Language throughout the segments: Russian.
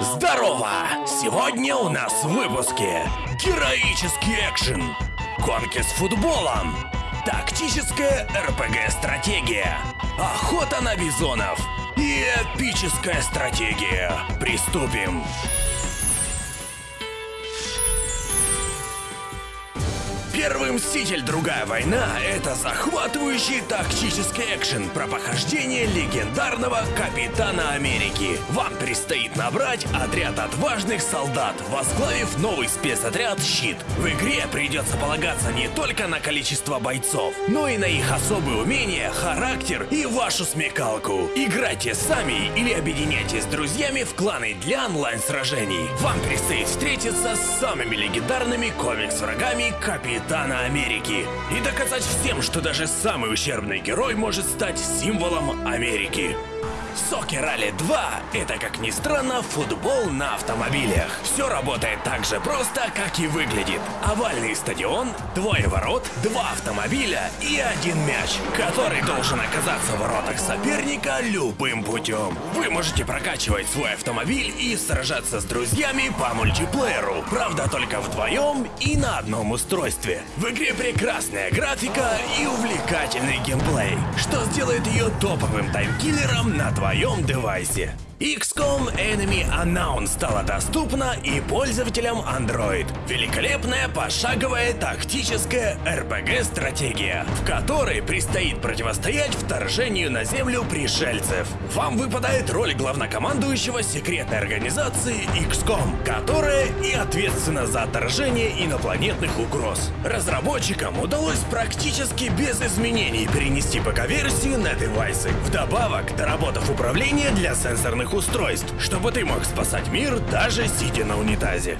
Здорово! Сегодня у нас в выпуске героический экшен, гонки с футболом, тактическая РПГ-стратегия, охота на бизонов и эпическая стратегия. Приступим! Первый Мститель Другая война — это захватывающий тактический экшен про похождение легендарного Капитана Америки. Вам предстоит набрать отряд отважных солдат, возглавив новый спецотряд «Щит». В игре придется полагаться не только на количество бойцов, но и на их особые умения, характер и вашу смекалку. Играйте сами или объединяйтесь с друзьями в кланы для онлайн-сражений. Вам предстоит встретиться с самыми легендарными комикс-врагами Капитана Капитана Америки и доказать всем, что даже самый ущербный герой может стать символом Америки. Соки Ралли 2 — это, как ни странно, футбол на автомобилях. Все работает так же просто, как и выглядит. Овальный стадион, двое ворот, два автомобиля и один мяч, который должен оказаться в воротах соперника любым путем. Вы можете прокачивать свой автомобиль и сражаться с друзьями по мультиплееру. Правда, только вдвоем и на одном устройстве. В игре прекрасная графика и увлекательный геймплей, что сделает ее топовым таймкиллером на твоем девайсе. XCOM Enemy Unknown стала доступна и пользователям Android. Великолепная пошаговая тактическая RPG-стратегия, в которой предстоит противостоять вторжению на Землю пришельцев. Вам выпадает роль главнокомандующего секретной организации XCOM, которая и ответственна за отторжение инопланетных угроз. Разработчикам удалось практически без изменений перенести ПК-версию на девайсы, вдобавок доработав управление для сенсорных умных устройств, чтобы ты мог спасать мир даже сидя на унитазе.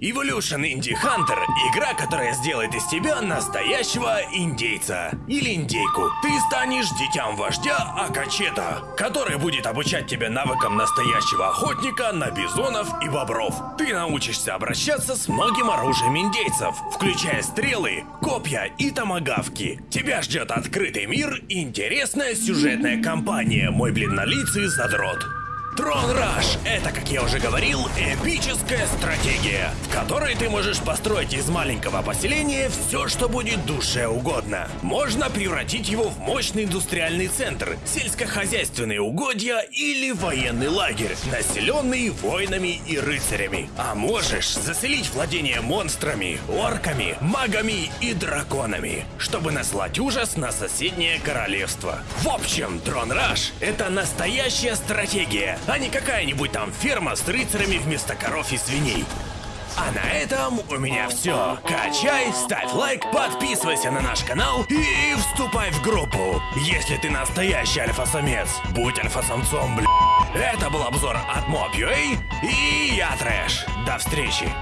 Evolution Indie Hunter — игра, которая сделает из тебя настоящего индейца или индейку. Ты станешь детям вождя Акачета, который будет обучать тебя навыкам настоящего охотника на бизонов и бобров. Ты научишься обращаться с многим оружием индейцев, включая стрелы, копья и томагавки. Тебя ждет открытый мир и интересная сюжетная кампания «Мой бледнолицый задрот». Трон Раш — это, как я уже говорил, эпическая стратегия, в которой ты можешь построить из маленького поселения все, что будет душе угодно. Можно превратить его в мощный индустриальный центр, сельскохозяйственные угодья или военный лагерь, населенный воинами и рыцарями. А можешь заселить владение монстрами, орками, магами и драконами, чтобы наслать ужас на соседнее королевство. В общем, Трон Раш — это настоящая стратегия, а не какая-нибудь там ферма с рыцарями вместо коров и свиней. А на этом у меня все. Качай, ставь лайк, подписывайся на наш канал и вступай в группу. Если ты настоящий альфа-самец, будь альфа-самцом, бля. Это был обзор от Mob.ua и я Трэш. До встречи.